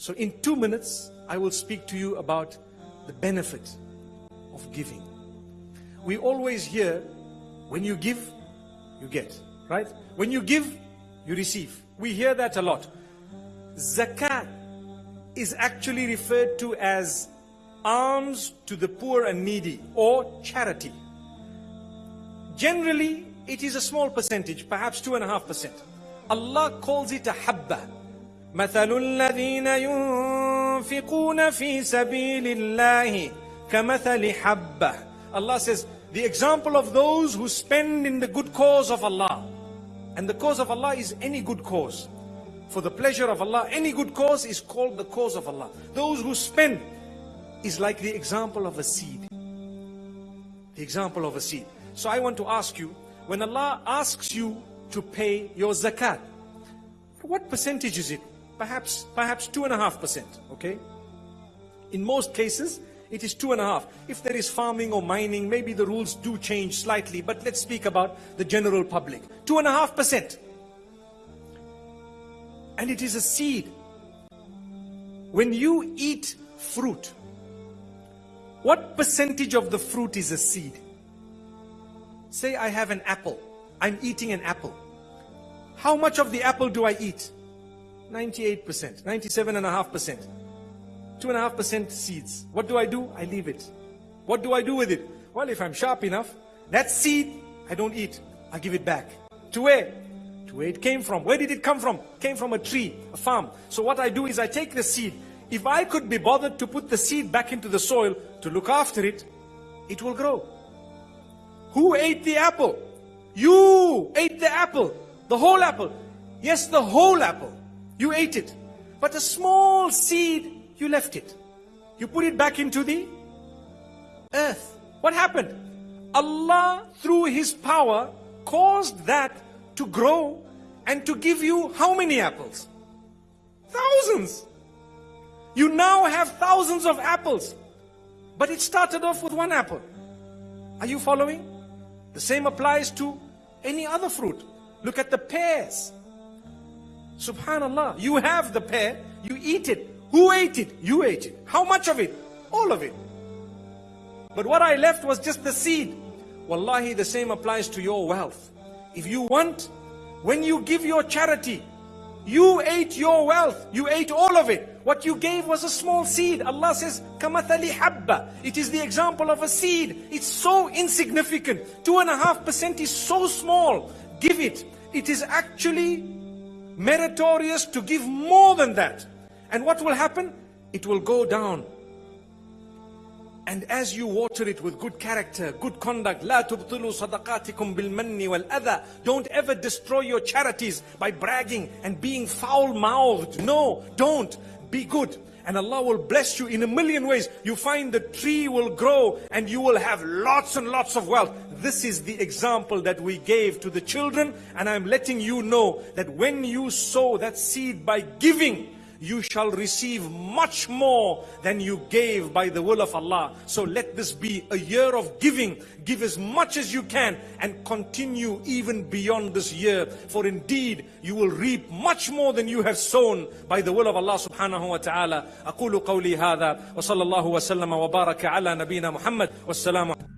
So in two minutes, I will speak to you about the benefit of giving. We always hear, when you give, you get, right? When you give, you receive. We hear that a lot. Zakat is actually referred to as alms to the poor and needy or charity. Generally, it is a small percentage, perhaps two and a half percent. Allah calls it a habba. مثل الذين ينفقون في سبيل الله كمثل حبة Allah says the example of those who spend in the good cause of Allah and the cause of Allah is any good cause for the pleasure of Allah any good cause is called the cause of Allah those who spend is like the example of a seed the example of a seed so I want to ask you when Allah asks you to pay your zakat what percentage is it Perhaps perhaps two and a half percent okay? In most cases it is two and a half. If there is farming or mining maybe the rules do change slightly but let's speak about the general public. Two and a half percent. And it is a seed. When you eat fruit what percentage of the fruit is a seed? Say I have an apple. I'm eating an apple. How much of the apple do I eat 98%, 97.5%. 2.5% seeds. What do I do? I leave it. What do I do with it? Well, if I'm sharp enough, that seed, I don't eat. I give it back. To where? To where it came from. Where did it come from? came from a tree, a farm. So what I do is I take the seed. If I could be bothered to put the seed back into the soil, to look after it, it will grow. Who ate the apple? You ate the apple. The whole apple. Yes, the whole apple. You ate it. But a small seed, you left it. You put it back into the earth. What happened? Allah, through His power, caused that to grow and to give you how many apples? Thousands. You now have thousands of apples. But it started off with one apple. Are you following? The same applies to any other fruit. Look at the pears. Subhanallah, you have the pear, you eat it. Who ate it? You ate it. How much of it? All of it. But what I left was just the seed. Wallahi, the same applies to your wealth. If you want, when you give your charity, you ate your wealth, you ate all of it. What you gave was a small seed. Allah says, "Kamathali habba." It is the example of a seed. It's so insignificant. Two and a half percent is so small. Give it. It is actually meritorious to give more than that. And what will happen? It will go down. And as you water it with good character, good conduct, لا تبطلوا صدقاتكم بالمن والأذى. Don't ever destroy your charities by bragging and being foul-mouthed. No, don't. Be good and Allah will bless you in a million ways. You find the tree will grow and you will have lots and lots of wealth. This is the example that we gave to the children and I'm letting you know that when you sow that seed by giving, you shall receive much more than you gave by the will of Allah. So let this be a year of giving. Give as much as you can and continue even beyond this year. For indeed, you will reap much more than you have sown by the will of Allah subhanahu wa ta'ala. أقول قولي هذا وصلى الله وسلم وبارك على نبينا محمد والسلام